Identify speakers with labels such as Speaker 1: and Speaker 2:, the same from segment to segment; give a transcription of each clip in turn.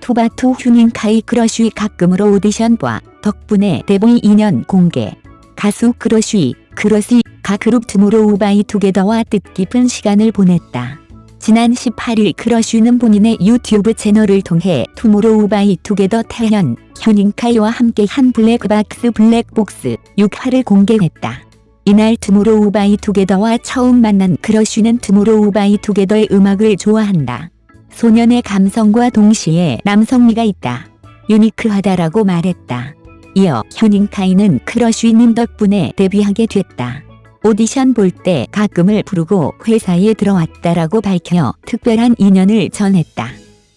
Speaker 1: 투바투 휴닝 카이 크러쉬 가끔으로 오디션 봐 덕분에 데뷔 인연 공개. 가수 크러쉬, 크러쉬, 가 그룹 투모로우 바이 투게더와 뜻깊은 시간을 보냈다. 지난 18일 크러쉬는 본인의 유튜브 채널을 통해 투모로우 바이 투게더 태현, 휴닝카이와 함께 한 블랙박스 블랙복스 6화를 공개했다. 이날 투모로우 바이 투게더와 처음 만난 크러쉬는 투모로우 바이 투게더의 음악을 좋아한다. 소년의 감성과 동시에 남성미가 있다. 유니크하다라고 말했다. 이어 휴닝카이는 크러쉬님 덕분에 데뷔하게 됐다. 오디션 볼 때 가끔을 부르고 회사에 들어왔다라고 밝혀 특별한 인연을 전했다.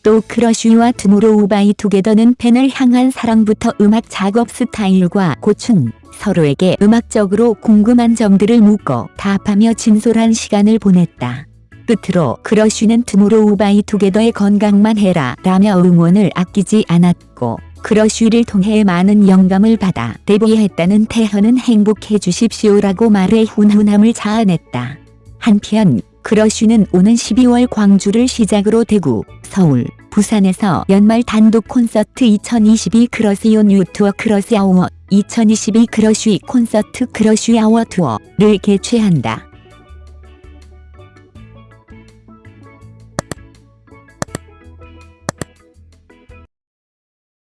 Speaker 1: 또 크러쉬와 투모로우 바이 투게더는 팬을 향한 사랑부터 음악 작업 스타일과 고충, 서로에게 음악적으로 궁금한 점들을 묻고 답하며 진솔한 시간을 보냈다. 끝으로 크러쉬는 투모로우 바이 투게더의 건강만 해라 라며 응원을 아끼지 않았고 크러쉬를 통해 많은 영감을 받아 데뷔했다는 태현은 행복해 주십시오라고 말해 훈훈함을 자아냈다. 한편 크러쉬는 오는 12월 광주를 시작으로 대구, 서울, 부산에서 연말 단독 콘서트 2022 크러쉬 on you tour 크러쉬 hour 2022 크러쉬 콘서트 크러쉬 아워 투어를 개최한다.